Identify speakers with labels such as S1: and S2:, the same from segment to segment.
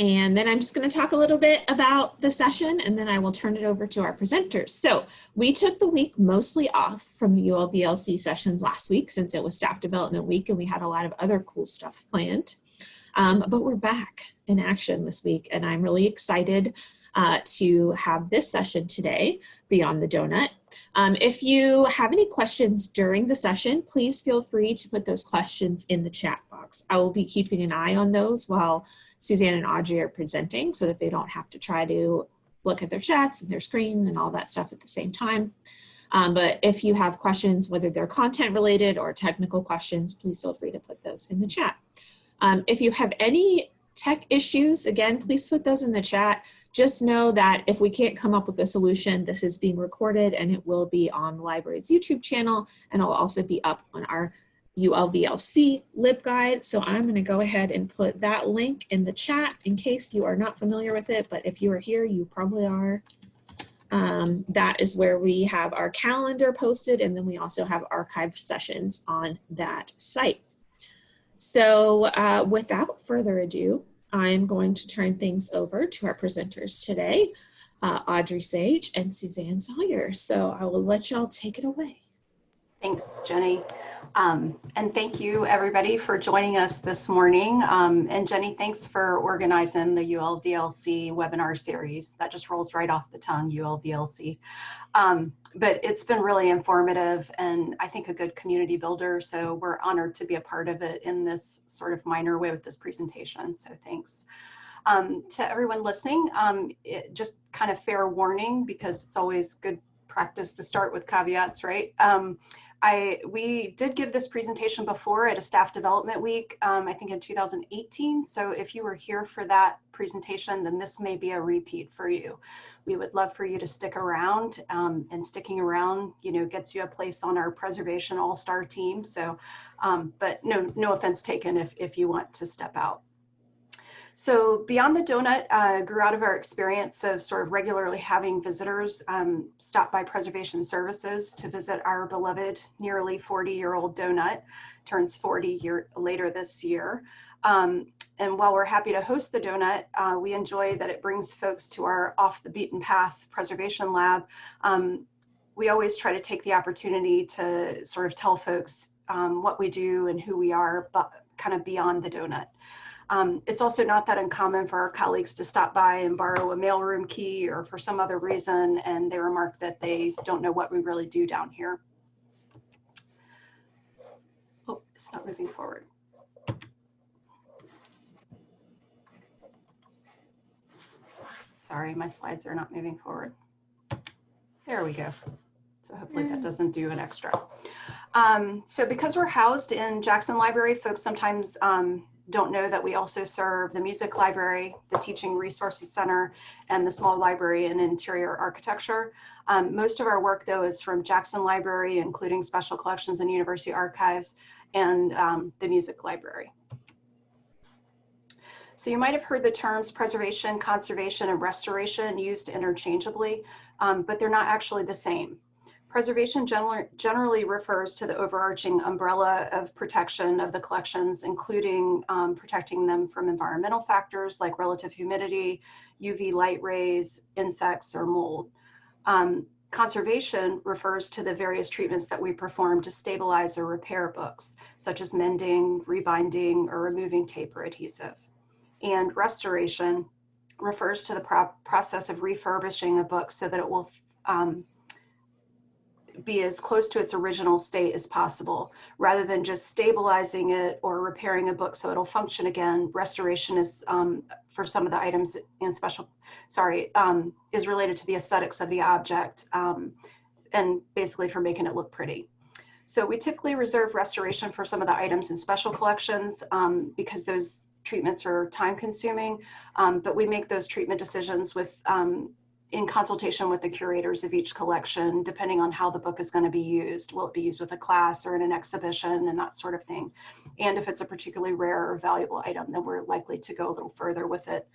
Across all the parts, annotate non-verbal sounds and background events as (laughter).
S1: And then I'm just going to talk a little bit about the session and then I will turn it over to our presenters. So we took the week mostly off from the ULVLC sessions last week since it was staff development week and we had a lot of other cool stuff planned. Um, but we're back in action this week and I'm really excited uh, to have this session today, Beyond the Donut. Um, if you have any questions during the session, please feel free to put those questions in the chat box. I will be keeping an eye on those while Suzanne and Audrey are presenting so that they don't have to try to look at their chats and their screen and all that stuff at the same time. Um, but if you have questions, whether they're content related or technical questions, please feel free to put those in the chat. Um, if you have any tech issues, again, please put those in the chat. Just know that if we can't come up with a solution, this is being recorded and it will be on the library's YouTube channel and it'll also be up on our ULVLC LibGuide. So I'm gonna go ahead and put that link in the chat in case you are not familiar with it, but if you are here, you probably are. Um, that is where we have our calendar posted and then we also have archived sessions on that site. So uh, without further ado, I'm going to turn things over to our presenters today, uh, Audrey Sage and Suzanne Sawyer. So I will let y'all take it away.
S2: Thanks, Jenny. Um, and thank you everybody for joining us this morning. Um, and Jenny, thanks for organizing the ULVLC webinar series. That just rolls right off the tongue, ULVLC. Um, but it's been really informative and I think a good community builder. So we're honored to be a part of it in this sort of minor way with this presentation. So thanks. Um, to everyone listening, um, it, just kind of fair warning because it's always good practice to start with caveats, right? I we did give this presentation before at a staff development week, um, I think in 2018. So if you were here for that presentation, then this may be a repeat for you. We would love for you to stick around um, and sticking around, you know, gets you a place on our preservation all-star team. So, um, but no, no offense taken if, if you want to step out. So Beyond the Donut uh, grew out of our experience of sort of regularly having visitors um, stop by Preservation Services to visit our beloved nearly 40 year old donut, turns 40 year later this year. Um, and while we're happy to host the donut, uh, we enjoy that it brings folks to our off the beaten path preservation lab. Um, we always try to take the opportunity to sort of tell folks um, what we do and who we are, but kind of beyond the donut. Um, it's also not that uncommon for our colleagues to stop by and borrow a mailroom key or for some other reason, and they remark that they don't know what we really do down here. Oh, it's not moving forward. Sorry, my slides are not moving forward. There we go. So hopefully that doesn't do an extra. Um, so because we're housed in Jackson Library, folks sometimes um, don't know that we also serve the music library, the teaching resources center, and the small library and interior architecture. Um, most of our work though is from Jackson Library, including special collections and university archives and um, the music library. So you might have heard the terms preservation, conservation, and restoration used interchangeably, um, but they're not actually the same. Preservation generally refers to the overarching umbrella of protection of the collections, including um, protecting them from environmental factors like relative humidity, UV light rays, insects, or mold. Um, conservation refers to the various treatments that we perform to stabilize or repair books, such as mending, rebinding, or removing tape or adhesive. And restoration refers to the pro process of refurbishing a book so that it will um, be as close to its original state as possible rather than just stabilizing it or repairing a book so it'll function again. Restoration is um, for some of the items in special sorry um, is related to the aesthetics of the object um, and basically for making it look pretty. So we typically reserve restoration for some of the items in special collections um, because those treatments are time consuming um, but we make those treatment decisions with um, in consultation with the curators of each collection, depending on how the book is going to be used. Will it be used with a class or in an exhibition and that sort of thing? And if it's a particularly rare or valuable item, then we're likely to go a little further with it.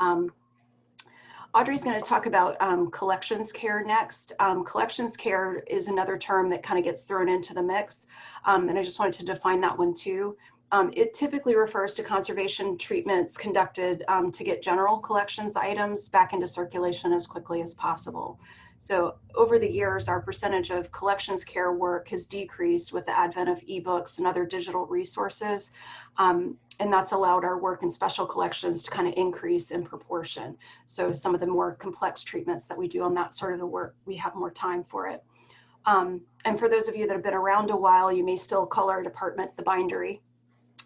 S2: Um, Audrey's going to talk about um, collections care next. Um, collections care is another term that kind of gets thrown into the mix. Um, and I just wanted to define that one too. Um, it typically refers to conservation treatments conducted um, to get general collections items back into circulation as quickly as possible. So over the years, our percentage of collections care work has decreased with the advent of ebooks and other digital resources. Um, and that's allowed our work in special collections to kind of increase in proportion. So some of the more complex treatments that we do on that sort of the work, we have more time for it. Um, and for those of you that have been around a while, you may still call our department the bindery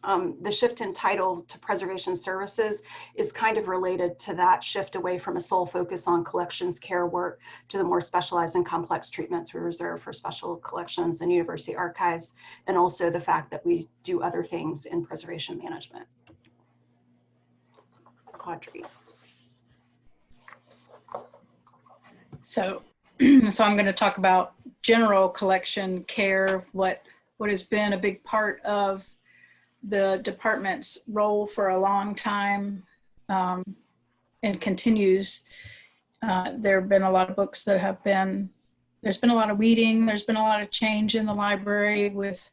S2: um, the shift in title to preservation services is kind of related to that shift away from a sole focus on collections care work to the more specialized and complex treatments we reserve for special collections and university archives, and also the fact that we do other things in preservation management. Audrey.
S3: So, (clears throat) so I'm going to talk about general collection care, what what has been a big part of the department's role for a long time um, and continues. Uh, there have been a lot of books that have been, there's been a lot of weeding, there's been a lot of change in the library with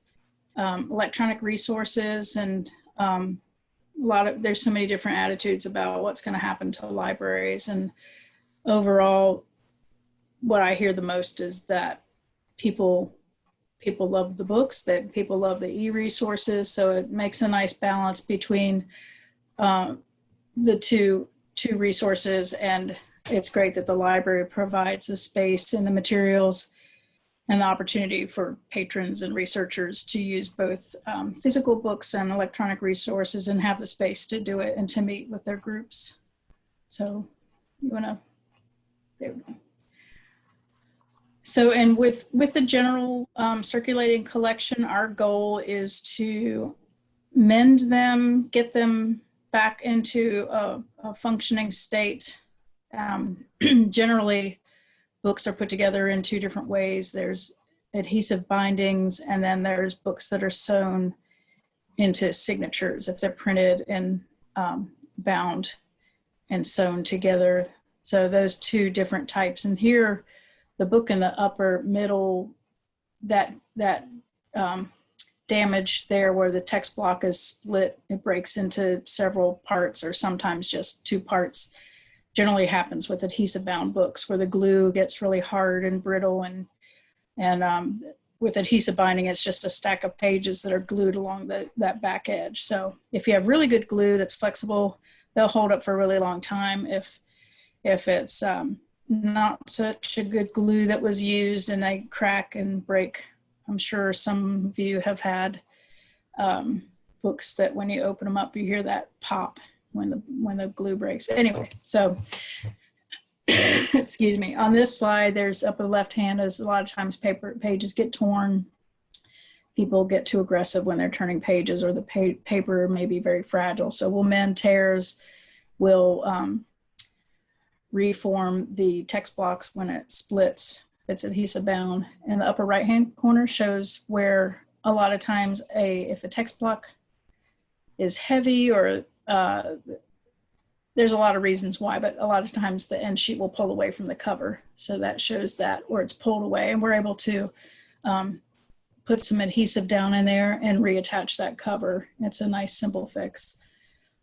S3: um, electronic resources and um, a lot of, there's so many different attitudes about what's going to happen to libraries. And overall, what I hear the most is that people people love the books, that people love the e-resources. So it makes a nice balance between uh, the two, two resources. And it's great that the library provides the space and the materials and the opportunity for patrons and researchers to use both um, physical books and electronic resources and have the space to do it and to meet with their groups. So you wanna, there we go. So, and with, with the general um, circulating collection, our goal is to mend them, get them back into a, a functioning state. Um, (clears throat) generally, books are put together in two different ways. There's adhesive bindings, and then there's books that are sewn into signatures if they're printed and um, bound and sewn together. So those two different types. And here, the book in the upper middle, that, that um, damage there where the text block is split, it breaks into several parts or sometimes just two parts. Generally happens with adhesive bound books where the glue gets really hard and brittle and, and um, with adhesive binding, it's just a stack of pages that are glued along the, that back edge. So if you have really good glue that's flexible, they'll hold up for a really long time. If, if it's um, not such a good glue that was used and they crack and break. I'm sure some of you have had um, books that when you open them up, you hear that pop when the when the glue breaks. Anyway, so (coughs) excuse me. On this slide, there's upper left hand is a lot of times paper pages get torn. People get too aggressive when they're turning pages or the pa paper may be very fragile. So we'll mend tears, we'll um, reform the text blocks when it splits. It's adhesive bound. And the upper right hand corner shows where a lot of times a if a text block is heavy or uh, there's a lot of reasons why, but a lot of times the end sheet will pull away from the cover. So that shows that where it's pulled away and we're able to um, put some adhesive down in there and reattach that cover. It's a nice simple fix.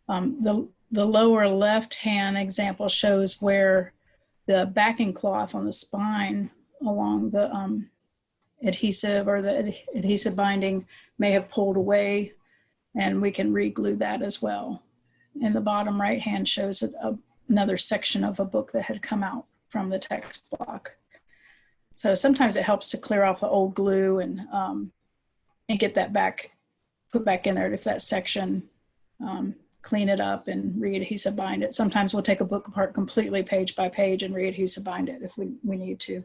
S3: Um, the the lower left hand example shows where the backing cloth on the spine along the um, adhesive or the ad adhesive binding may have pulled away and we can re-glue that as well. And the bottom right hand shows a, a, another section of a book that had come out from the text block. So sometimes it helps to clear off the old glue and, um, and get that back, put back in there if that section um, clean it up and re-adhesive bind it. Sometimes we'll take a book apart completely page by page and re-adhesive bind it if we, we need to.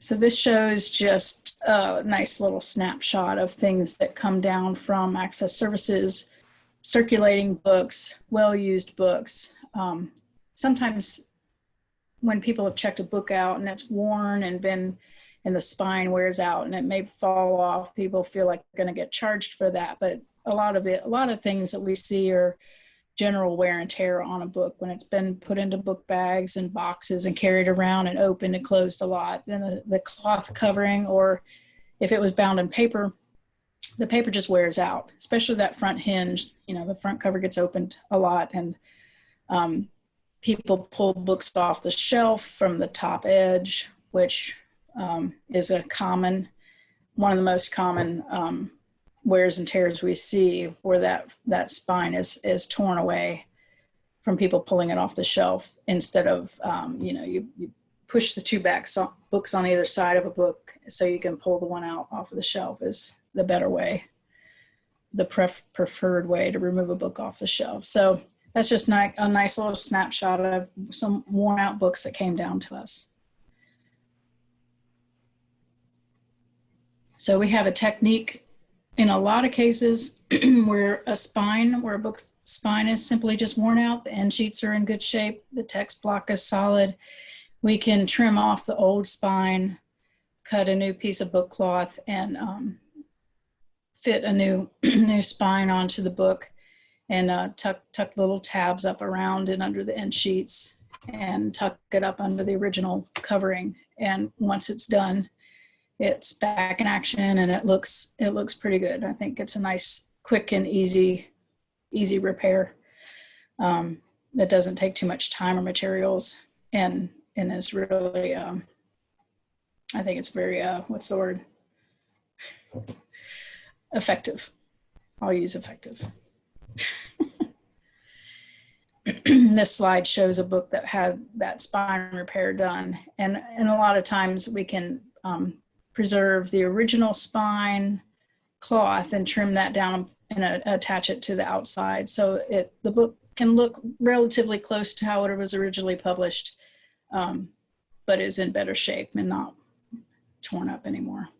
S3: So this shows just a nice little snapshot of things that come down from access services, circulating books, well-used books. Um, sometimes when people have checked a book out and it's worn and been and the spine wears out and it may fall off. People feel like they're going to get charged for that. But a lot of it, a lot of things that we see are general wear and tear on a book when it's been put into book bags and boxes and carried around and opened and closed a lot. Then the, the cloth covering, or if it was bound in paper, the paper just wears out, especially that front hinge. You know, the front cover gets opened a lot, and um, people pull books off the shelf from the top edge, which um, is a common, one of the most common um, wears and tears we see where that that spine is is torn away from people pulling it off the shelf instead of um, you know you, you push the two back so books on either side of a book so you can pull the one out off of the shelf is the better way the pref- preferred way to remove a book off the shelf. So that's just a nice little snapshot of some worn out books that came down to us so we have a technique in a lot of cases (clears throat) where a spine, where a book spine is simply just worn out, the end sheets are in good shape, the text block is solid, we can trim off the old spine, cut a new piece of book cloth and um, fit a new (clears throat) new spine onto the book and uh, tuck, tuck little tabs up around and under the end sheets and tuck it up under the original covering. And once it's done, it's back in action and it looks it looks pretty good. I think it's a nice, quick and easy, easy repair. Um, that doesn't take too much time or materials and and is really um, I think it's very uh, what's the word effective. I'll use effective. (clears throat) this slide shows a book that had that spine repair done and and a lot of times we can um, preserve the original spine cloth and trim that down and uh, attach it to the outside. So it the book can look relatively close to how it was originally published, um, but is in better shape and not torn up anymore.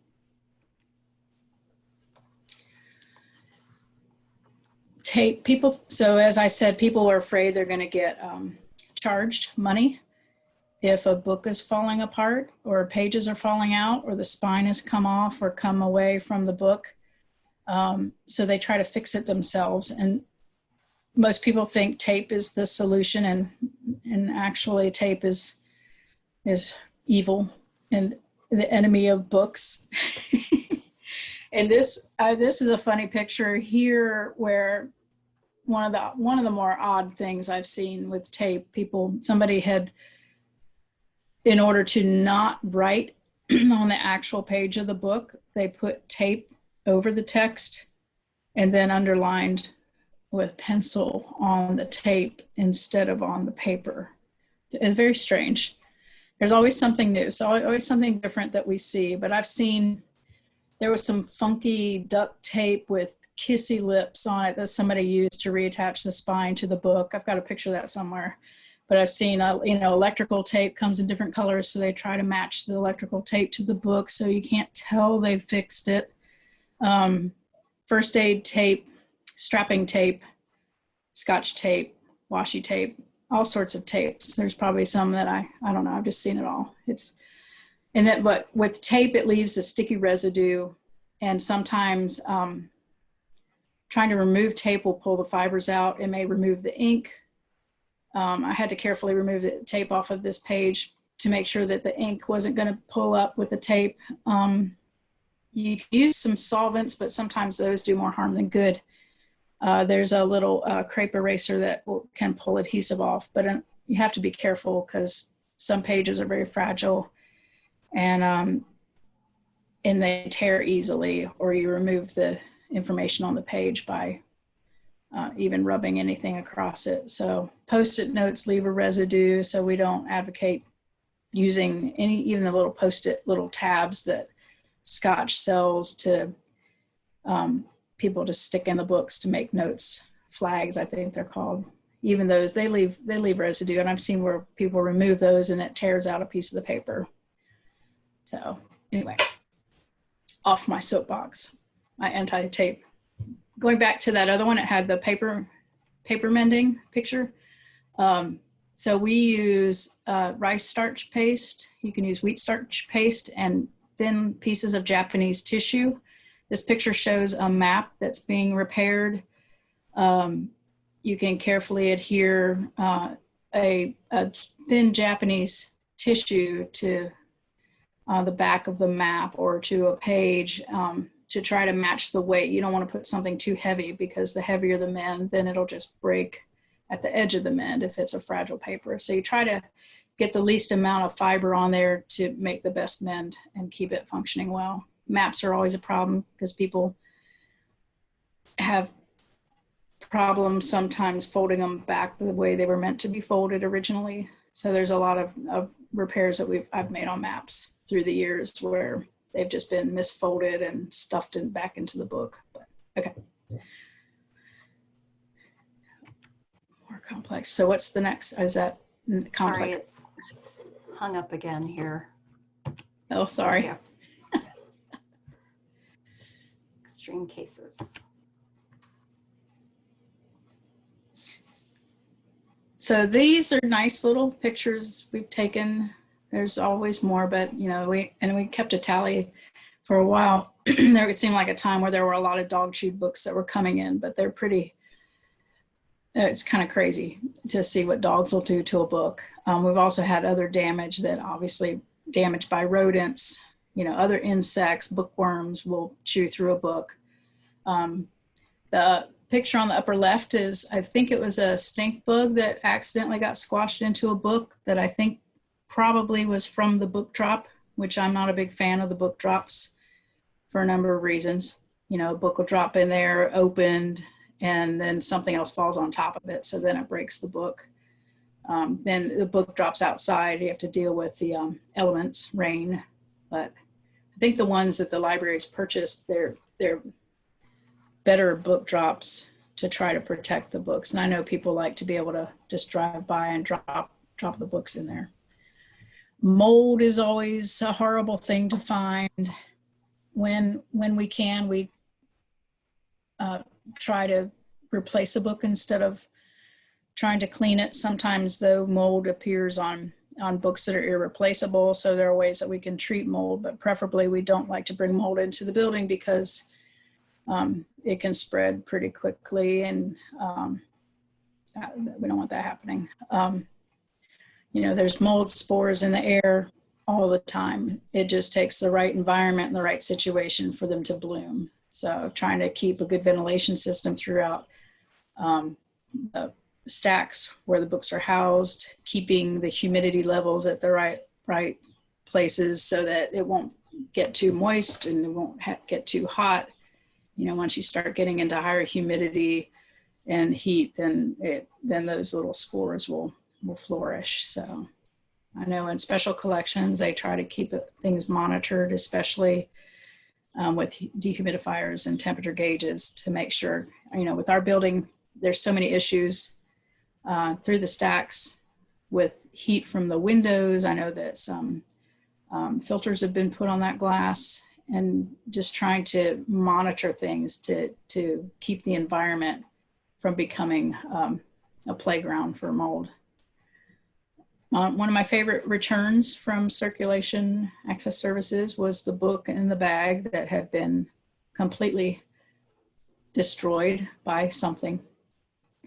S3: Tape people. So as I said, people are afraid they're going to get um, charged money if a book is falling apart or pages are falling out or the spine has come off or come away from the book. Um, so they try to fix it themselves. And most people think tape is the solution and, and actually tape is, is evil and the enemy of books. (laughs) and this, uh, this is a funny picture here where one of the, one of the more odd things I've seen with tape, people, somebody had in order to not write (clears throat) on the actual page of the book, they put tape over the text and then underlined with pencil on the tape instead of on the paper. It's very strange. There's always something new, so always something different that we see. But I've seen there was some funky duct tape with kissy lips on it that somebody used to reattach the spine to the book. I've got a picture of that somewhere but I've seen, uh, you know, electrical tape comes in different colors. So they try to match the electrical tape to the book. So you can't tell they've fixed it. Um, first aid tape, strapping tape, scotch tape, washi tape, all sorts of tapes. There's probably some that I, I don't know. I've just seen it all. It's, and then, but with tape, it leaves a sticky residue. And sometimes um, trying to remove tape will pull the fibers out. It may remove the ink um, I had to carefully remove the tape off of this page to make sure that the ink wasn't going to pull up with the tape. Um, you can use some solvents, but sometimes those do more harm than good. Uh, there's a little uh, crepe eraser that will, can pull adhesive off, but uh, you have to be careful because some pages are very fragile and um, and they tear easily, or you remove the information on the page by uh, even rubbing anything across it. So post-it notes leave a residue, so we don't advocate using any, even the little post-it little tabs that Scotch sells to um, people to stick in the books to make notes, flags, I think they're called. Even those, they leave, they leave residue. And I've seen where people remove those and it tears out a piece of the paper. So anyway, off my soapbox, my anti-tape going back to that other one, it had the paper paper mending picture. Um, so we use uh, rice starch paste. You can use wheat starch paste and thin pieces of Japanese tissue. This picture shows a map that's being repaired. Um, you can carefully adhere uh, a, a thin Japanese tissue to uh, the back of the map or to a page um, to try to match the weight. You don't want to put something too heavy because the heavier the mend, then it'll just break at the edge of the mend if it's a fragile paper. So you try to get the least amount of fiber on there to make the best mend and keep it functioning well. Maps are always a problem because people have problems sometimes folding them back the way they were meant to be folded originally. So there's a lot of, of repairs that we've I've made on maps through the years where they've just been misfolded and stuffed in back into the book. But, okay. More complex. So what's the next? Is that
S2: Sorry, it's hung up again here.
S3: Oh, sorry.
S2: Yeah. (laughs) Extreme cases.
S3: So these are nice little pictures we've taken. There's always more, but you know, we and we kept a tally for a while. (clears throat) there would seem like a time where there were a lot of dog chewed books that were coming in, but they're pretty. uh, It's kind of crazy to see what dogs will do to a book. Um, we've also had other damage that obviously damaged by rodents, you know, other insects, bookworms will chew through a book. Um, the picture on the upper left is, I think it was a stink bug that accidentally got squashed into a book that I think probably was from the book drop, which I'm not a big fan of the book drops for a number of reasons. You know, a book will drop in there opened and then something else falls on top of it. So then it breaks the book. Um, then the book drops outside. You have to deal with the um, elements, rain. But I think the ones that the libraries purchased, they're, they're better book drops to try to protect the books. And I know people like to be able to just drive by and drop drop the books in there. Mold is always a horrible thing to find. When when we can, we uh, try to replace a book instead of trying to clean it. Sometimes though mold appears on on books that are irreplaceable. So there are ways that we can treat mold, but preferably we don't like to bring mold into the building because um, it can spread pretty quickly and um, we don't want that happening. Um, you know, there's mold spores in the air all the time. It just takes the right environment and the right situation for them to bloom. So trying to keep a good ventilation system throughout um, the stacks where the books are housed, keeping the humidity levels at the right right places so that it won't get too moist and it won't get too hot you know once you start getting into higher humidity and heat then it then those little spores will will flourish so i know in special collections they try to keep things monitored especially um, with dehumidifiers and temperature gauges to make sure you know with our building there's so many issues uh, through the stacks with heat from the windows i know that some um, filters have been put on that glass and just trying to monitor things to to keep the environment from becoming um, a playground for mold. Uh, one of my favorite returns from circulation access services was the book in the bag that had been completely destroyed by something.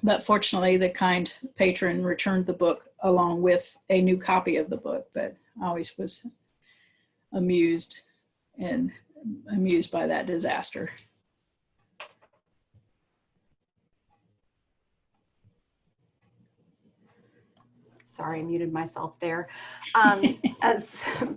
S3: But fortunately, the kind patron returned the book along with a new copy of the book, but I always was amused and amused by that disaster.
S2: Sorry, I muted myself there. Um, (laughs) as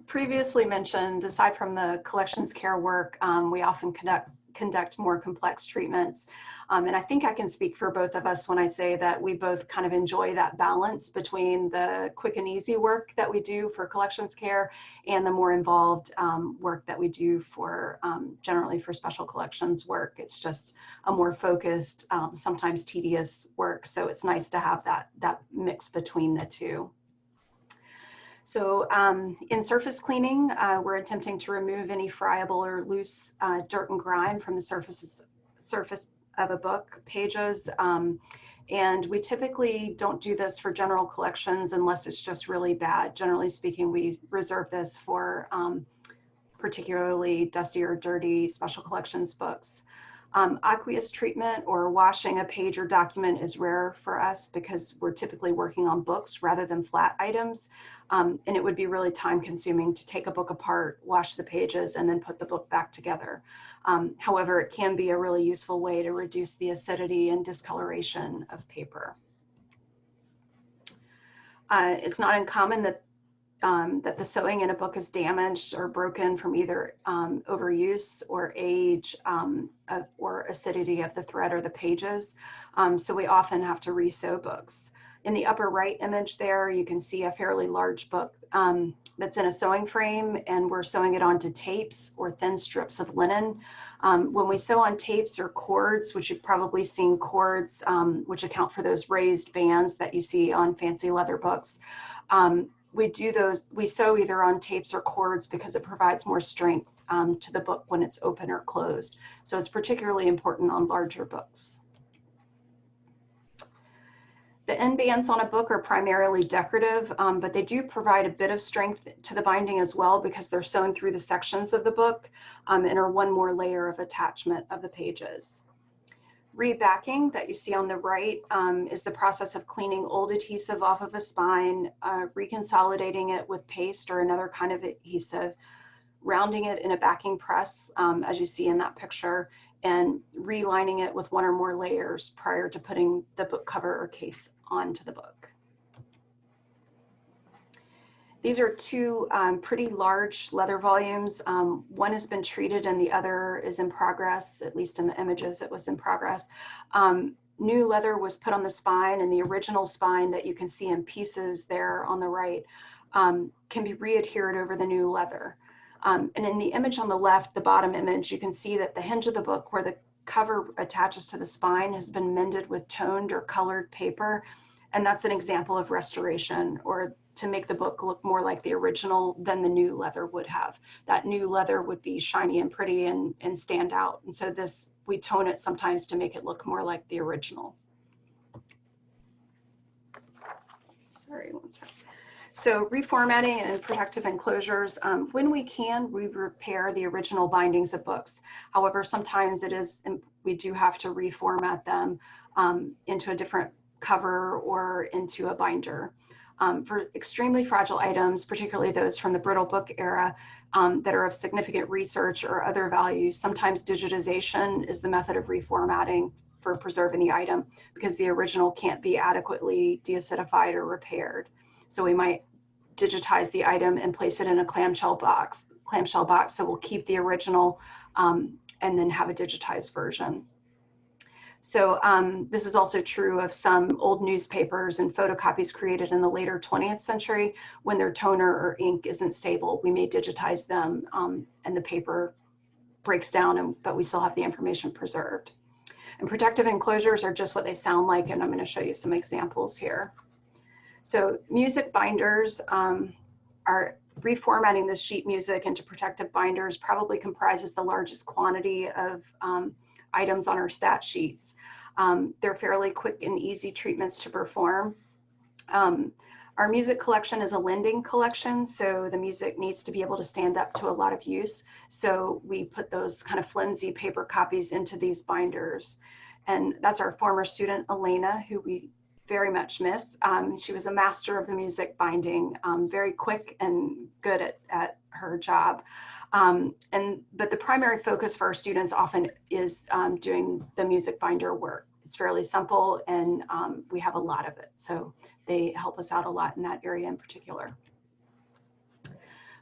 S2: previously mentioned, aside from the collections care work, um, we often conduct conduct more complex treatments. Um, and I think I can speak for both of us when I say that we both kind of enjoy that balance between the quick and easy work that we do for collections care and the more involved um, work that we do for um, generally for special collections work. It's just a more focused, um, sometimes tedious work. So it's nice to have that, that mix between the two. So um, in surface cleaning, uh, we're attempting to remove any friable or loose uh, dirt and grime from the surfaces, surface of a book pages. Um, and we typically don't do this for general collections unless it's just really bad. Generally speaking, we reserve this for um, particularly dusty or dirty special collections books. Um, aqueous treatment or washing a page or document is rare for us because we're typically working on books rather than flat items. Um, and it would be really time consuming to take a book apart, wash the pages, and then put the book back together. Um, however, it can be a really useful way to reduce the acidity and discoloration of paper. Uh, it's not uncommon that um, that the sewing in a book is damaged or broken from either um, overuse or age um, of, or acidity of the thread or the pages. Um, so we often have to resew books. In the upper right image there, you can see a fairly large book um, that's in a sewing frame and we're sewing it onto tapes or thin strips of linen. Um, when we sew on tapes or cords, which you've probably seen cords, which account for those raised bands that you see on fancy leather books, um, we do those, we sew either on tapes or cords because it provides more strength um, to the book when it's open or closed. So it's particularly important on larger books. The end bands on a book are primarily decorative, um, but they do provide a bit of strength to the binding as well because they're sewn through the sections of the book um, and are one more layer of attachment of the pages. Rebacking that you see on the right um, is the process of cleaning old adhesive off of a spine, uh, reconsolidating it with paste or another kind of adhesive, rounding it in a backing press, um, as you see in that picture, and relining it with one or more layers prior to putting the book cover or case onto the book. These are two um, pretty large leather volumes. Um, one has been treated and the other is in progress, at least in the images it was in progress. Um, new leather was put on the spine and the original spine that you can see in pieces there on the right um, can be readhered over the new leather. Um, and in the image on the left, the bottom image, you can see that the hinge of the book where the cover attaches to the spine has been mended with toned or colored paper. And that's an example of restoration or to make the book look more like the original than the new leather would have. That new leather would be shiny and pretty and, and stand out. And so this, we tone it sometimes to make it look more like the original. Sorry, one second. So reformatting and protective enclosures, um, when we can, we repair the original bindings of books. However, sometimes it is, we do have to reformat them um, into a different cover or into a binder um, for extremely fragile items, particularly those from the brittle book era um, that are of significant research or other values. Sometimes digitization is the method of reformatting for preserving the item because the original can't be adequately deacidified or repaired. So we might digitize the item and place it in a clamshell box, clamshell box. So we'll keep the original um, and then have a digitized version. So um, this is also true of some old newspapers and photocopies created in the later 20th century when their toner or ink isn't stable. We may digitize them um, and the paper breaks down, and, but we still have the information preserved. And protective enclosures are just what they sound like, and I'm going to show you some examples here. So music binders um, are reformatting the sheet music into protective binders probably comprises the largest quantity of um, items on our stat sheets. Um, they're fairly quick and easy treatments to perform. Um, our music collection is a lending collection, so the music needs to be able to stand up to a lot of use. So we put those kind of flimsy paper copies into these binders. And that's our former student, Elena, who we very much miss. Um, she was a master of the music binding, um, very quick and good at, at her job. Um, and but the primary focus for our students often is um, doing the music binder work. It's fairly simple and um, we have a lot of it. So they help us out a lot in that area in particular.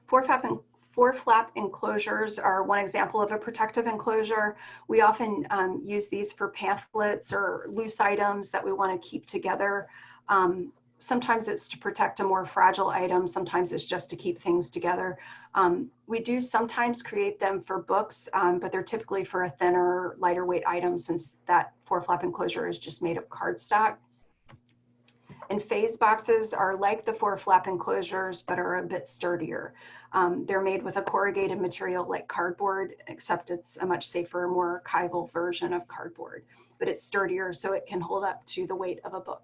S2: Four flap, four flap enclosures are one example of a protective enclosure. We often um, use these for pamphlets or loose items that we want to keep together. Um, sometimes it's to protect a more fragile item, sometimes it's just to keep things together. Um, we do sometimes create them for books, um, but they're typically for a thinner, lighter weight item since that four flap enclosure is just made of cardstock. And phase boxes are like the four flap enclosures, but are a bit sturdier. Um, they're made with a corrugated material like cardboard, except it's a much safer, more archival version of cardboard, but it's sturdier so it can hold up to the weight of a book.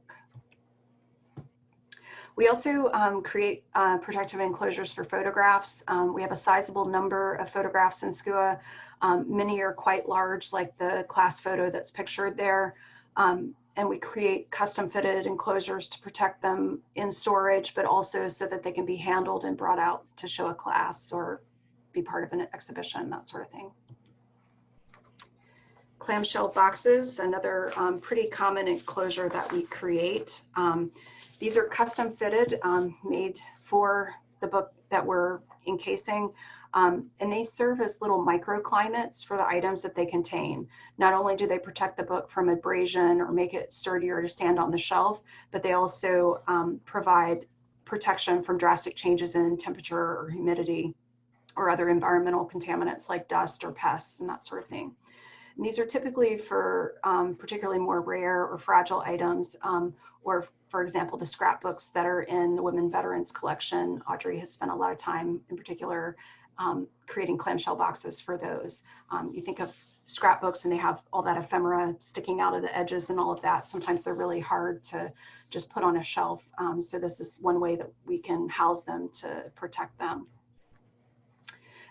S2: We also um, create uh, protective enclosures for photographs. Um, we have a sizable number of photographs in SCUA. Um, many are quite large, like the class photo that's pictured there. Um, and we create custom fitted enclosures to protect them in storage, but also so that they can be handled and brought out to show a class or be part of an exhibition, that sort of thing. Clamshell boxes, another um, pretty common enclosure that we create. These are custom fitted, um, made for the book that we're encasing. Um, and they serve as little microclimates for the items that they contain. Not only do they protect the book from abrasion or make it sturdier to stand on the shelf, but they also um, provide protection from drastic changes in temperature or humidity or other environmental contaminants like dust or pests and that sort of thing. And these are typically for um, particularly more rare or fragile items, um, or for example, the scrapbooks that are in the Women Veterans Collection. Audrey has spent a lot of time in particular um, creating clamshell boxes for those. Um, you think of scrapbooks and they have all that ephemera sticking out of the edges and all of that. Sometimes they're really hard to just put on a shelf. Um, so this is one way that we can house them to protect them.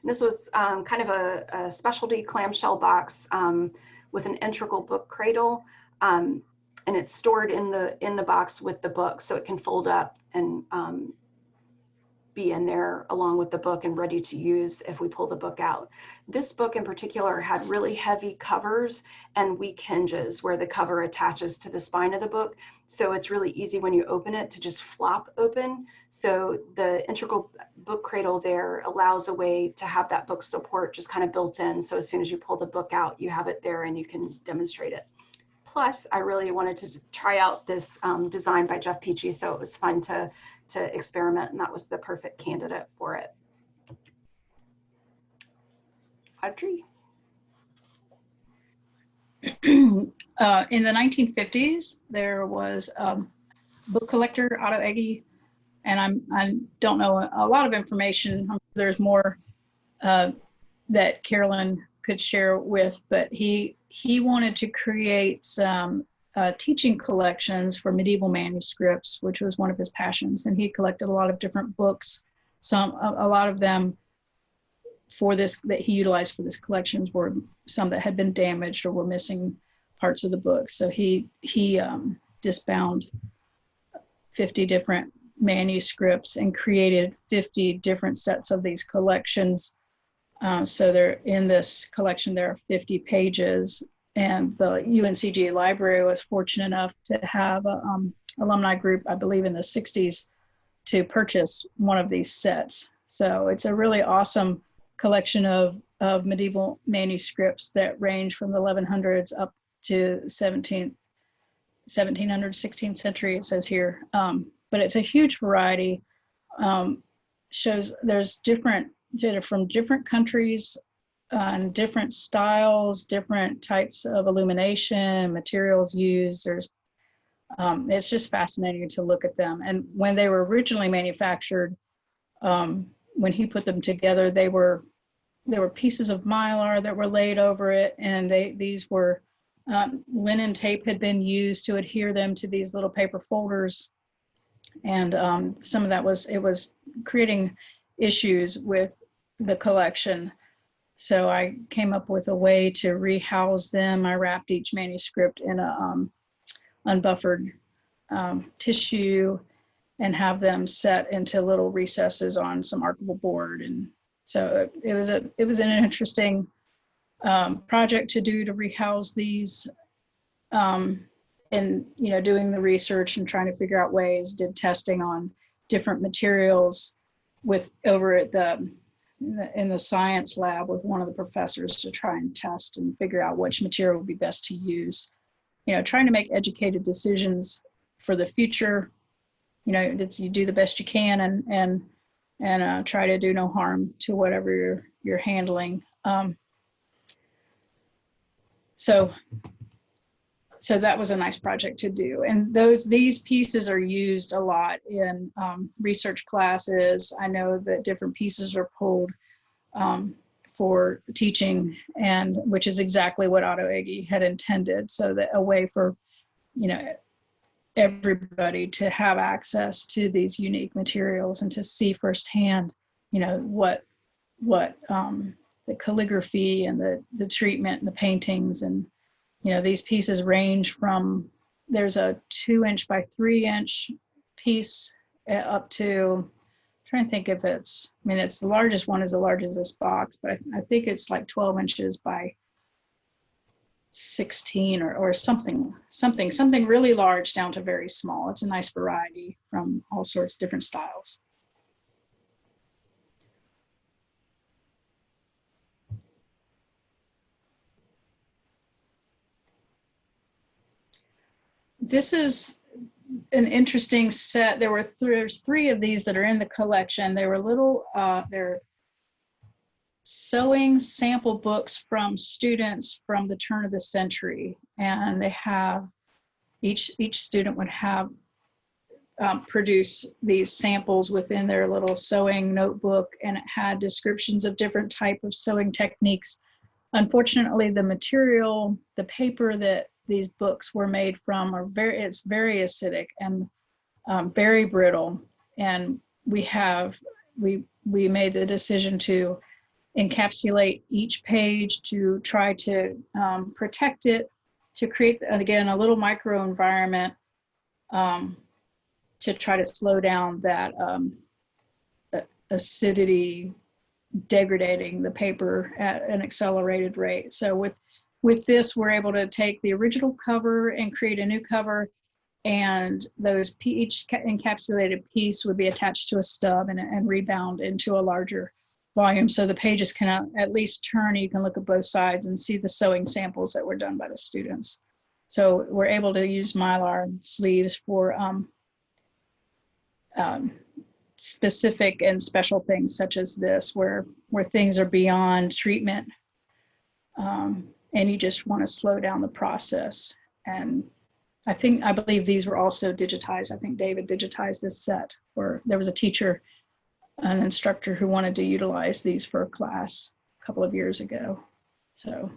S2: And this was um, kind of a, a, specialty clamshell box um, with an integral book cradle. Um, and it's stored in the in the box with the book so it can fold up and um, be in there along with the book and ready to use if we pull the book out. This book in particular had really heavy covers and weak hinges where the cover attaches to the spine of the book. So it's really easy when you open it to just flop open. So the integral book cradle there allows a way to have that book support just kind of built in. So as soon as you pull the book out, you have it there and you can demonstrate it. Plus, I really wanted to try out this um, design by Jeff Peachey, so it was fun to to experiment and that was the perfect candidate for it. Audrey? (clears throat)
S3: uh, in the 1950s, there was a book collector, Otto Ege, and I'm, I don't know a lot of information. There's more uh, that Carolyn could share with, but he he wanted to create some uh, teaching collections for medieval manuscripts, which was one of his passions. And he collected a lot of different books. Some, a, a lot of them for this, that he utilized for this collections were some that had been damaged or were missing parts of the book. So he, he um, disbound 50 different manuscripts and created 50 different sets of these collections. Uh, so there in this collection, there are 50 pages and the UNCG library was fortunate enough to have a um, alumni group, I believe in the 60s, to purchase one of these sets. So it's a really awesome collection of, of medieval manuscripts that range from the 1100s up to 17th, 1700, 16th century, it says here. Um, but it's a huge variety. Um, shows there's different, from different countries on different styles, different types of illumination, materials used. There's, um, it's just fascinating to look at them. And when they were originally manufactured, um, when he put them together, they were, there were pieces of mylar that were laid over it. And they, these were, um, linen tape had been used to adhere them to these little paper folders. And um, some of that was, it was creating issues with the collection. So I came up with a way to rehouse them. I wrapped each manuscript in a um, unbuffered um, tissue and have them set into little recesses on some archival board. And so it was a it was an interesting um, project to do to rehouse these um, and you know doing the research and trying to figure out ways did testing on different materials with over at the in the, in the science lab with one of the professors to try and test and figure out which material would be best to use. You know, trying to make educated decisions for the future. You know, it's you do the best you can and and and uh, try to do no harm to whatever you're you're handling. Um, so so that was a nice project to do. And those these pieces are used a lot in um, research classes. I know that different pieces are pulled um, for teaching, and which is exactly what Otto Ege had intended. So that a way for, you know, everybody to have access to these unique materials and to see firsthand, you know, what what um, the calligraphy and the the treatment and the paintings and you know these pieces range from there's a two inch by three inch piece uh, up to trying to think if it's I mean it's the largest one is the largest this box, but I, I think it's like 12 inches by 16 or, or something, something, something really large down to very small. It's a nice variety from all sorts of different styles. This is an interesting set. There were there's three of these that are in the collection. They were little, uh, they're sewing sample books from students from the turn of the century. And they have, each, each student would have um, produce these samples within their little sewing notebook and it had descriptions of different type of sewing techniques. Unfortunately, the material, the paper that these books were made from are very, it's very acidic and um, very brittle. And we have, we, we made the decision to encapsulate each page to try to um, protect it, to create, again, a little microenvironment um, to try to slow down that um, acidity degrading the paper at an accelerated rate. So with, with this, we're able to take the original cover and create a new cover and those each encapsulated piece would be attached to a stub and, and rebound into a larger volume. So the pages can at least turn you can look at both sides and see the sewing samples that were done by the students. So we're able to use mylar sleeves for um, um, specific and special things such as this where where things are beyond treatment. Um, and you just want to slow down the process and I think I believe these were also digitized I think David digitized this set where there was a teacher an instructor who wanted to utilize these for a class a couple of years ago. So,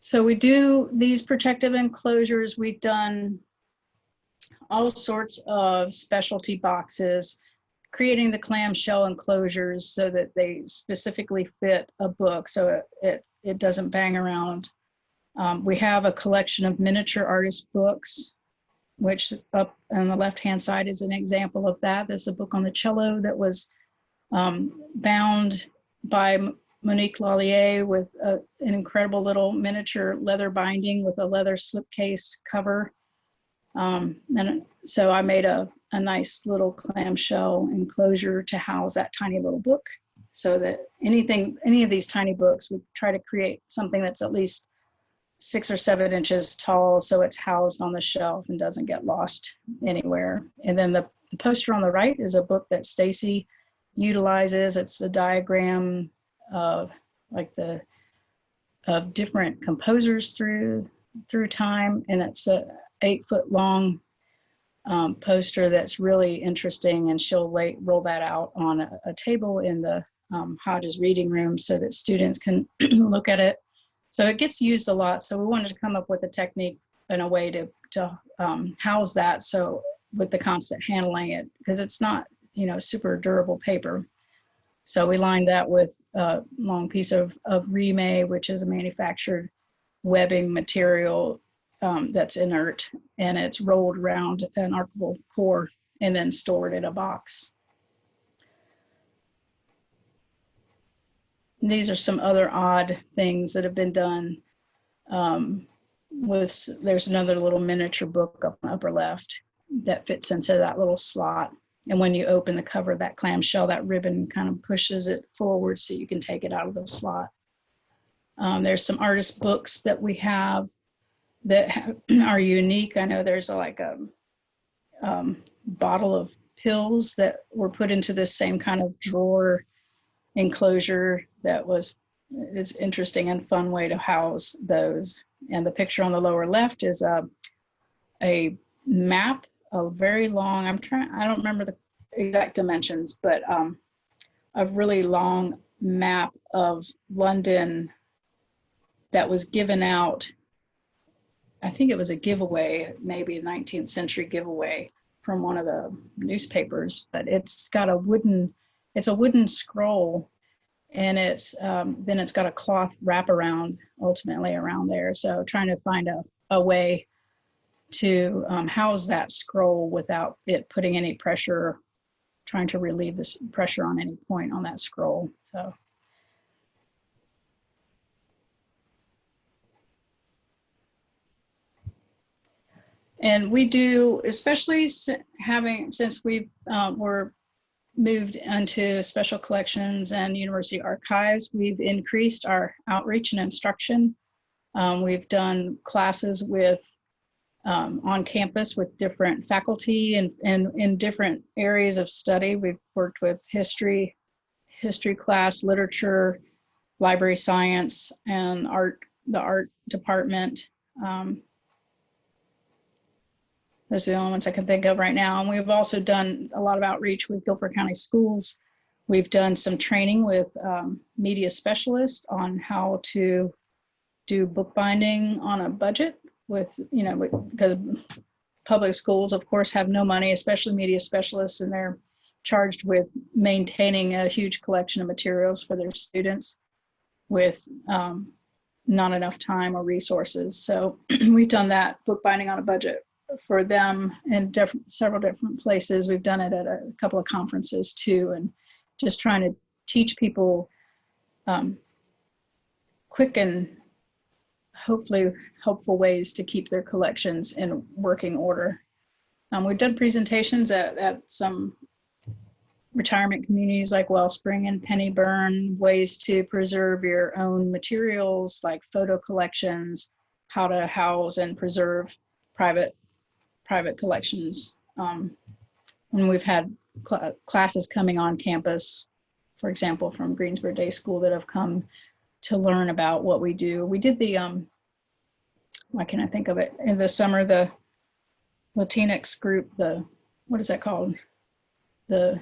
S3: so we do these protective enclosures. We've done all sorts of specialty boxes, creating the clamshell enclosures so that they specifically fit a book so it, it, it doesn't bang around. Um, we have a collection of miniature artist books which up on the left-hand side is an example of that. There's a book on the cello that was um, bound by Monique Lallier with a, an incredible little miniature leather binding with a leather slipcase cover. Um, and so I made a, a nice little clamshell enclosure to house that tiny little book so that anything, any of these tiny books we try to create something that's at least six or seven inches tall so it's housed on the shelf and doesn't get lost anywhere. And then the, the poster on the right is a book that Stacy utilizes. It's a diagram of like the of different composers through through time and it's a eight foot long um, poster that's really interesting and she'll lay, roll that out on a, a table in the um, Hodges reading room so that students can (clears throat) look at it so it gets used a lot. So we wanted to come up with a technique and a way to, to um, house that. So with the constant handling it, because it's not, you know, super durable paper. So we lined that with a long piece of, of Reemay, which is a manufactured webbing material um, that's inert and it's rolled around an archival core and then stored in a box. these are some other odd things that have been done. Um, with there's another little miniature book up on the upper left that fits into that little slot. And when you open the cover of that clamshell, that ribbon kind of pushes it forward so you can take it out of the slot. Um, there's some artist books that we have that (clears throat) are unique. I know there's a, like a um, bottle of pills that were put into this same kind of drawer enclosure that was it's interesting and fun way to house those. And the picture on the lower left is a, a map, a very long, I'm trying, I don't remember the exact dimensions, but um, a really long map of London that was given out I think it was a giveaway, maybe a 19th century giveaway from one of the newspapers, but it's got a wooden, it's a wooden scroll and it's um, then it's got a cloth wrap around ultimately around there. So trying to find a, a way to um, house that scroll without it putting any pressure, trying to relieve this pressure on any point on that scroll. So And we do, especially having, since we um, were moved into special collections and university archives, we've increased our outreach and instruction. Um, we've done classes with, um, on campus with different faculty and, and in different areas of study. We've worked with history, history class, literature, library science, and art, the art department. Um, those are the only ones I can think of right now. And we've also done a lot of outreach with Guilford County Schools. We've done some training with um, media specialists on how to do bookbinding on a budget with, you know, because public schools, of course, have no money, especially media specialists, and they're charged with maintaining a huge collection of materials for their students with um, not enough time or resources. So (clears throat) we've done that bookbinding on a budget for them in different, several different places. We've done it at a couple of conferences too, and just trying to teach people um, quick and hopefully helpful ways to keep their collections in working order. Um, we've done presentations at, at some retirement communities like Wellspring and Pennybyrn, ways to preserve your own materials like photo collections, how to house and preserve private private collections. Um, and we've had cl classes coming on campus, for example, from Greensboro Day School that have come to learn about what we do. We did the, um, why can I think of it? In the summer, the Latinx group, the, what is that called? The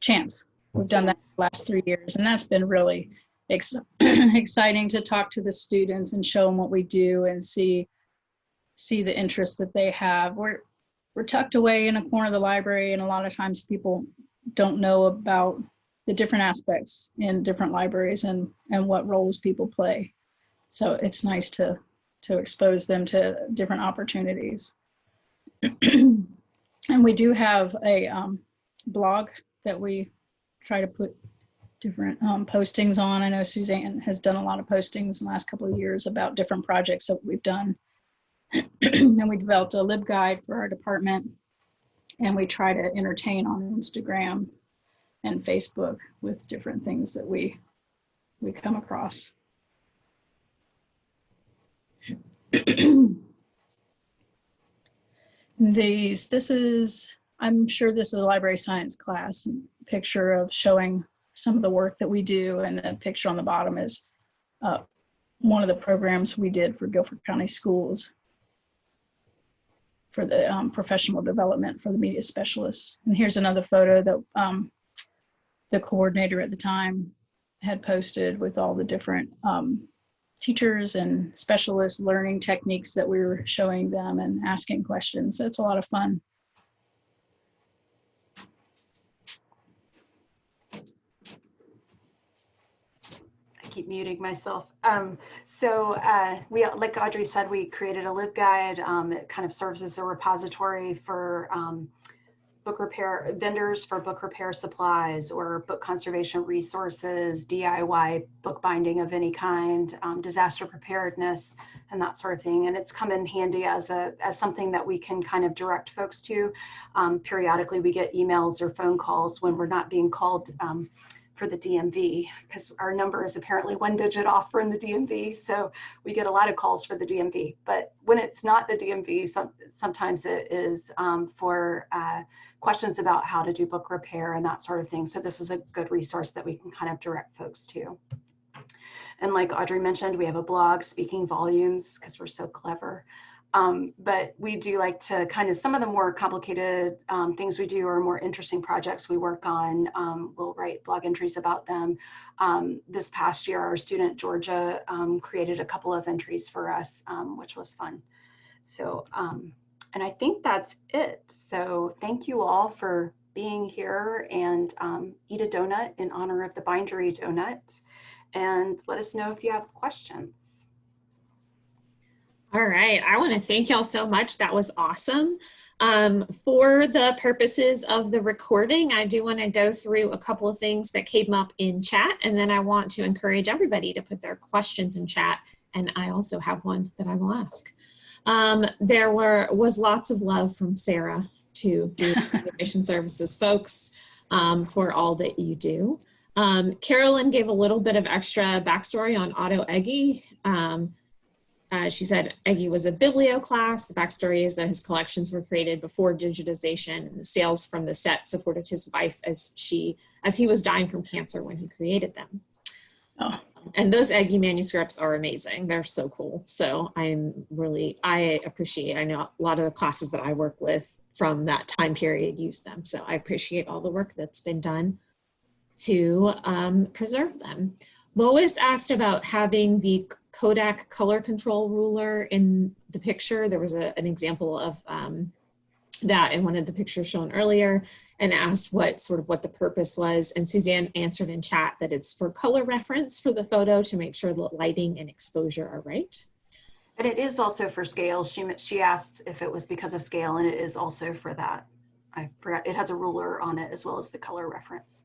S3: Chance. We've done that last three years, and that's been really ex (clears throat) exciting to talk to the students and show them what we do and see see the interests that they have. We're we're tucked away in a corner of the library, and a lot of times people don't know about the different aspects in different libraries and and what roles people play. So it's nice to to expose them to different opportunities. (clears throat) and we do have a um, blog that we try to put different um, postings on. I know Suzanne has done a lot of postings in the last couple of years about different projects that we've done. (clears throat) and we developed a LibGuide for our department. And we try to entertain on Instagram and Facebook with different things that we we come across. (clears throat) These, this is, I'm sure this is a library science class picture of showing some of the work that we do. And the picture on the bottom is uh, one of the programs we did for Guilford County Schools for the um, professional development for the media specialists. And here's another photo that um, the coordinator at the time had posted with all the different um, teachers and specialists learning techniques that we were showing them and asking questions. So it's a lot of fun.
S2: Keep muting myself. Um, so uh, we, like Audrey said, we created a LibGuide. Um, it kind of serves as a repository for um, book repair vendors for book repair supplies or book conservation resources, DIY bookbinding of any kind, um, disaster preparedness, and that sort of thing. And it's come in handy as a as something that we can kind of direct folks to. Um, periodically, we get emails or phone calls when we're not being called um, for the DMV because our number is apparently one digit off from the DMV. So we get a lot of calls for the DMV. But when it's not the DMV, some, sometimes it is um, for uh, questions about how to do book repair and that sort of thing. So this is a good resource that we can kind of direct folks to. And like Audrey mentioned, we have a blog, Speaking Volumes, because we're so clever. Um, but we do like to kind of some of the more complicated um, things we do or more interesting projects we work on. Um, we'll write blog entries about them. Um, this past year, our student Georgia um, created a couple of entries for us, um, which was fun. So, and I think that's it. So thank you all for being here and eat a donut in honor of the bindery donut. And let us know if you have questions.
S1: All right, I want to thank y'all so much. That was awesome. Um, for the purposes of the recording, I do want to go through a couple of things that came up in chat, and then I want to encourage everybody to put their questions in chat, and I also have one that I will ask. Um, there were was lots of love from Sarah to the (laughs) Conservation Services folks um, for all that you do. Um, Carolyn gave a little bit of extra backstory on Otto Ege. Uh, she said Ege was a biblioclast. The backstory is that his collections were created before digitization and the sales from the set supported his wife as she as he was dying from cancer when he created them.
S3: Oh.
S1: And those Ege manuscripts are amazing. They're so cool. So I'm really, I appreciate, I know a lot of the classes that I work with from that time period use them. So I appreciate all the work that's been done to um, preserve them. Lois asked about having the Kodak color control ruler in the picture. There was a, an example of um, that in one of the pictures shown earlier and asked what sort of what the purpose was. And Suzanne answered in chat that it's for color reference for the photo to make sure the lighting and exposure are right.
S2: And it is also for scale. She, she asked if it was because of scale and it is also for that. I forgot, it has a ruler on it as well as the color reference.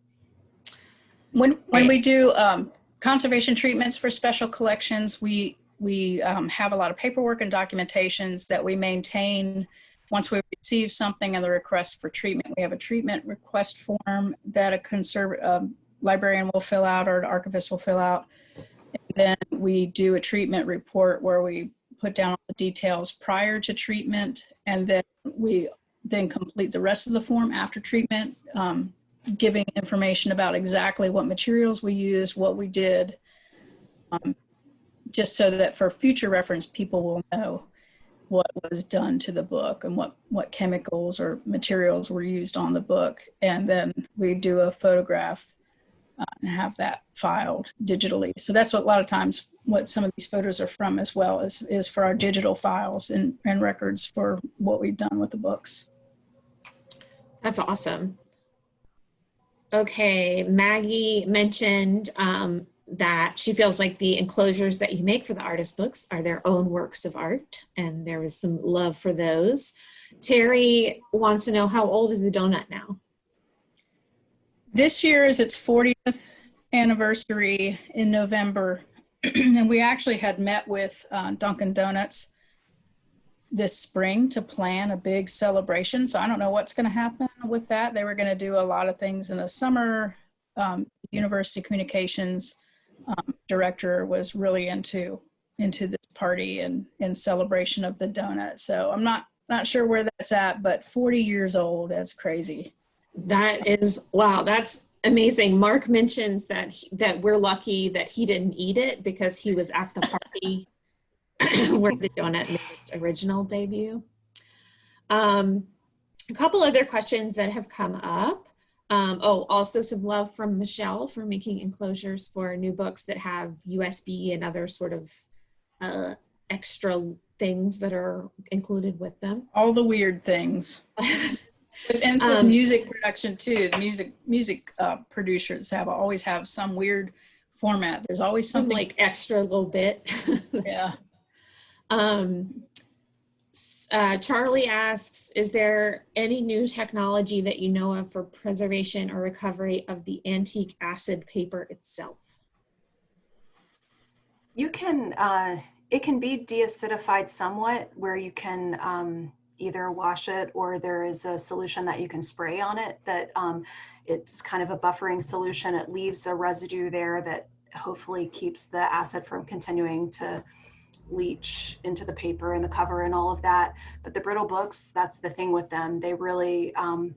S3: When, when we do um, conservation treatments for special collections, we, we um, have a lot of paperwork and documentations that we maintain once we receive something and the request for treatment. We have a treatment request form that a conserv librarian will fill out or an archivist will fill out. And then we do a treatment report where we put down all the details prior to treatment and then we then complete the rest of the form after treatment, um, giving information about exactly what materials we used, what we did, um, just so that for future reference, people will know what was done to the book and what, what chemicals or materials were used on the book. And then we do a photograph uh, and have that filed digitally. So that's what a lot of times what some of these photos are from as well is, is for our digital files and, and records for what we've done with the books.
S1: That's awesome. Okay, Maggie mentioned um, that she feels like the enclosures that you make for the artist books are their own works of art, and there was some love for those. Terry wants to know how old is the donut now?
S3: This year is its 40th anniversary in November, (clears throat) and we actually had met with uh, Dunkin' Donuts this spring to plan a big celebration. So I don't know what's going to happen with that. They were going to do a lot of things in the summer. Um, University Communications um, director was really into into this party and in celebration of the donut. So I'm not not sure where that's at, but 40 years old. That's crazy.
S1: That is wow. That's amazing. Mark mentions that he, that we're lucky that he didn't eat it because he was at the party (laughs) (clears throat) where the donut made its original debut. Um, a couple other questions that have come up. Um, oh, also some love from Michelle for making enclosures for new books that have USB and other sort of uh, extra things that are included with them.
S3: All the weird things. (laughs) It ends with
S1: Um,
S3: music production too. The music music uh, producers have always have some weird format. There's always
S1: Some
S3: something
S1: like extra little bit. (laughs)
S3: yeah.
S1: Um, uh, Charlie asks, is there any new technology that you know of for preservation or recovery of the antique acid paper itself?
S2: You can, uh, it can be deacidified somewhat where you can um, either wash it or there is a solution that you can spray on it that um, it's kind of a buffering solution. It leaves a residue there that hopefully keeps the acid from continuing to leach into the paper and the cover and all of that. But the brittle books, that's the thing with them. They really um,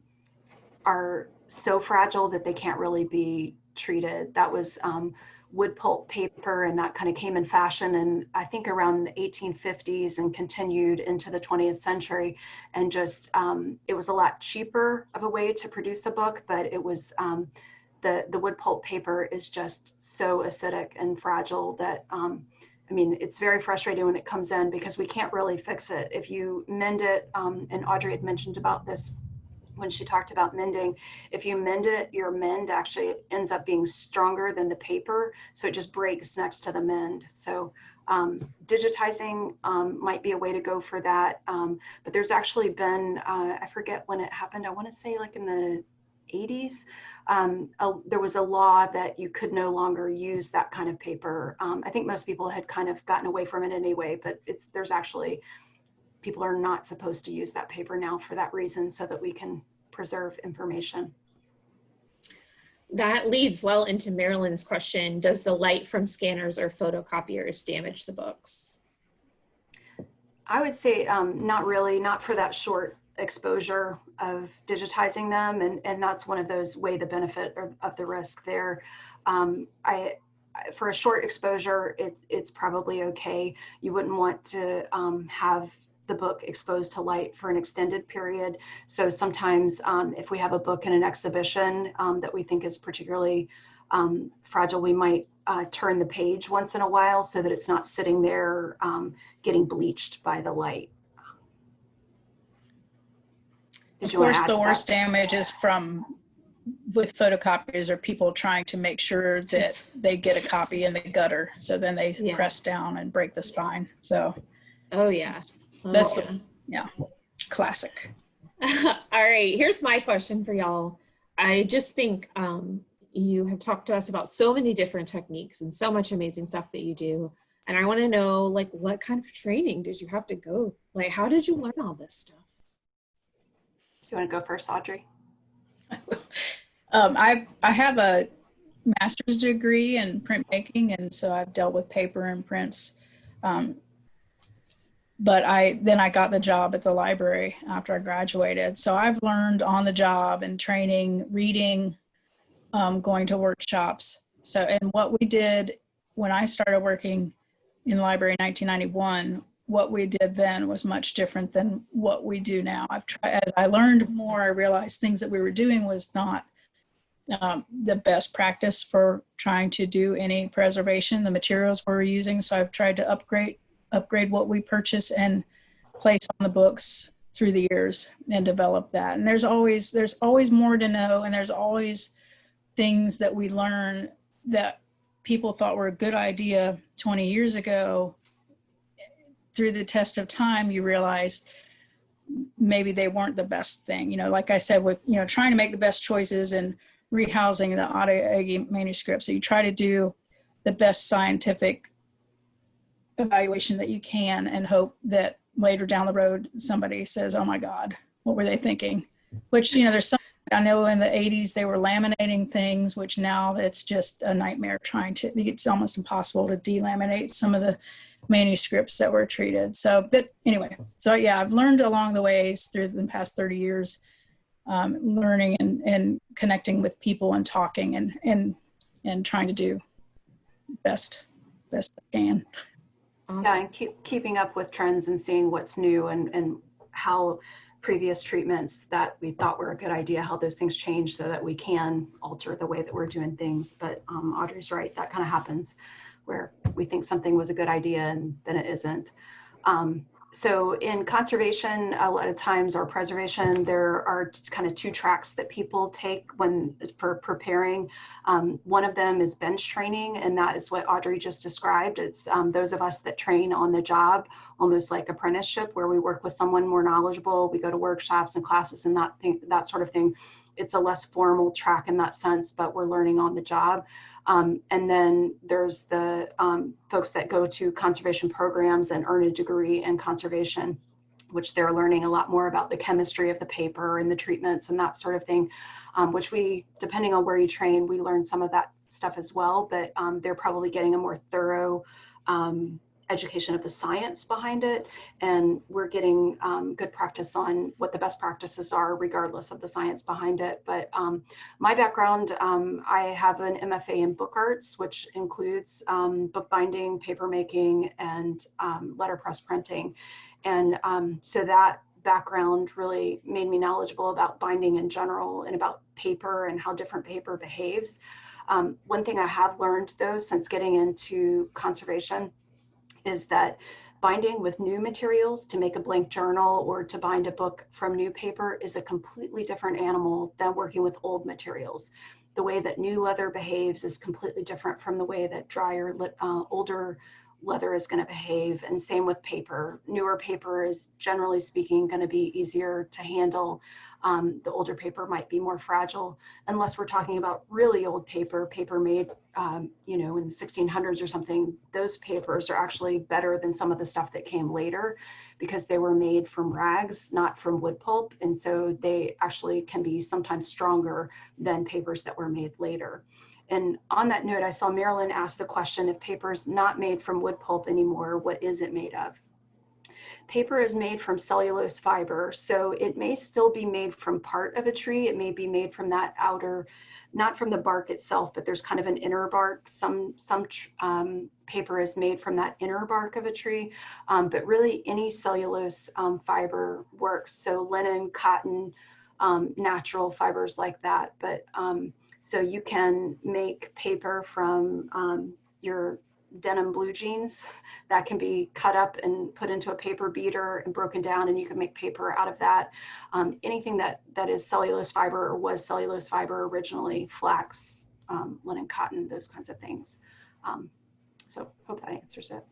S2: are so fragile that they can't really be treated. That was um, wood pulp paper and that kind of came in fashion and I think around the 1850s and continued into the 20th century and just um, it was a lot cheaper of a way to produce a book but it was um, the the wood pulp paper is just so acidic and fragile that um, I mean, it's very frustrating when it comes in because we can't really fix it. If you mend it, um, and Audrey had mentioned about this when she talked about mending, if you mend it, your mend actually ends up being stronger than the paper. So it just breaks next to the mend. So um, digitizing um, might be a way to go for that. Um, but there's actually been, uh, I forget when it happened, I want to say like in the 80s, um, a, there was a law that you could no longer use that kind of paper. Um, I think most people had kind of gotten away from it anyway, but it's there's actually people are not supposed to use that paper now for that reason so that we can preserve information.
S1: That leads well into Marilyn's question. Does the light from scanners or photocopiers damage the books?
S2: I would say um, not really, not for that short exposure of digitizing them. And, and that's one of those weigh the benefit of, of the risk there. Um, I, for a short exposure, it, it's probably okay. You wouldn't want to um, have the book exposed to light for an extended period. So sometimes um, if we have a book in an exhibition um, that we think is particularly um, fragile, we might uh, turn the page once in a while so that it's not sitting there um, getting bleached by the light.
S3: Did of course, the worst that? damage is from with photocopiers or people trying to make sure that they get a copy in the gutter. So then they yeah. press down and break the spine. So,
S1: oh yeah,
S3: that's oh, yeah. yeah, classic. (laughs)
S1: All right, here's my question for y'all. I just think um, you have talked to us about so many different techniques and so much amazing stuff that you do. And I want to know, like, what kind of training did you have to go? Like, how did you learn all this stuff?
S2: You want to go first, Audrey?
S3: um, I I have a master's degree in printmaking, and so I've dealt with paper and prints um, but I then I got the job at the library after I graduated. So I've learned on the job and training, reading, um, going to workshops. So and what we did when I started working in the library in 1991, what we did then was much different than what we do now. I've tried as I learned more, I realized things that we were doing was not um, the best practice for trying to do any preservation, the materials we we're using. So I've tried to upgrade upgrade what we purchase and place on the books through the years and develop that. And there's always there's always more to know and there's always things that we learn that people thought were a good idea 20 years ago through the test of time you realize maybe they weren't the best thing you know like i said with you know trying to make the best choices and rehousing the Ege manuscripts so you try to do the best scientific evaluation that you can and hope that later down the road somebody says, oh my God, what were they thinking? Which, you know, there's some, I know in the 80s they were laminating things, which now it's just a nightmare trying to, it's almost impossible to delaminate some of the manuscripts that were treated. So, but anyway, so yeah, I've learned along the ways through the past 30 years, um, learning and, and connecting with people and talking and, and, and trying to do best, best I can.
S2: Awesome. Yeah, and keep keeping up with trends and seeing what's new and, and how previous treatments that we thought were a good idea, how those things change so that we can alter the way that we're doing things. But um, Audrey's right, that kind of happens where we think something was a good idea and then it isn't. Um, so in conservation, a lot of times or preservation, there are kind of two tracks that people take when for preparing. Um, one of them is bench training, and that is what Audrey just described. It's um, those of us that train on the job, almost like apprenticeship, where we work with someone more knowledgeable. We go to workshops and classes and that thing, that sort of thing. It's a less formal track in that sense, but we're learning on the job. Um, and then there's the um, folks that go to conservation programs and earn a degree in conservation, which they're learning a lot more about the chemistry of the paper and the treatments and that sort of thing, um, which we, depending on where you train, we learn some of that stuff as well, but um, they're probably getting a more thorough um, education of the science behind it and we're getting um, good practice on what the best practices are regardless of the science behind it. But um, my background um, i have an mfa in book arts which includes um, bookbinding paper making and um, letterpress printing. And um, so that background really made me knowledgeable about binding in general and about paper and how different paper behaves. One thing i have learned though since getting into conservation is that binding with new materials to make a blank journal or to bind a book from new paper is a completely different animal than working with old materials. The way that new leather behaves is completely different from the way that drier, uh, older leather is going to behave. And same with paper. Newer paper is generally speaking going to be easier to handle um, the older paper might be more fragile unless we're talking about really old paper, paper made, um, you know, in the 1600s or something. Those papers are actually better than some of the stuff that came later because they were made from rags, not from wood pulp. And so they actually can be sometimes stronger than papers that were made later. And on that note, I saw Marilyn ask the question, if paper's not made from wood pulp anymore, what is it made of? Paper is made from cellulose fiber, so it may still be made from part of a tree. It may be made from that outer, not from the bark itself, but there's kind of an inner bark. Some, some um, paper is made from that inner bark of a tree, um, but really any cellulose um, fiber works. So linen, cotton, um, natural fibers like that. But um, so you can make paper from your denim blue jeans that can be cut up and put into a paper beater and broken down and you can make paper out of that. Um, anything that, that is cellulose fiber or was cellulose fiber originally, flax, um, linen, cotton, those kinds of things. Um, so hope that answers it.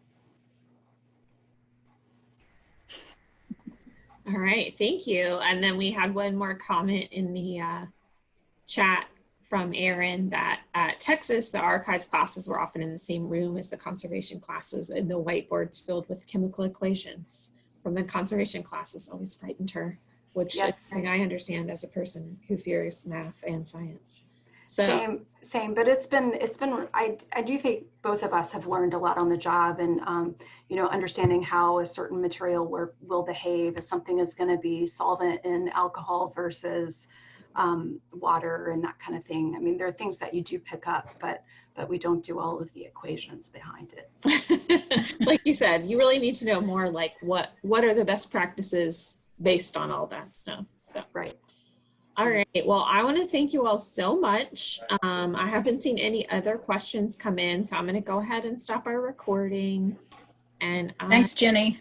S1: All right, thank you. And then we had one more comment in the uh, chat from Aaron that at Texas, the archives classes were often in the same room as the conservation classes and the whiteboards filled with chemical equations from the conservation classes always frightened her, which
S2: Yes.
S1: is something I understand as a person who fears math and science. So
S2: Same, same, but it's been, it's been, I, I do think both of us have learned a lot on the job and, um, you know, understanding how a certain material will, will behave if something is going to be solvent in alcohol versus um, water and that kind of thing. I mean, there are things that you do pick up, but, but we don't do all of the equations behind it. (laughs)
S1: like you said, you really need to know more like what, what are the best practices based on all that stuff. So.
S2: Right.
S1: All right. Well, I want to thank you all so much. Um, I haven't seen any other questions come in, so I'm going to go ahead and stop our recording. And I-
S3: Thanks, Jenny.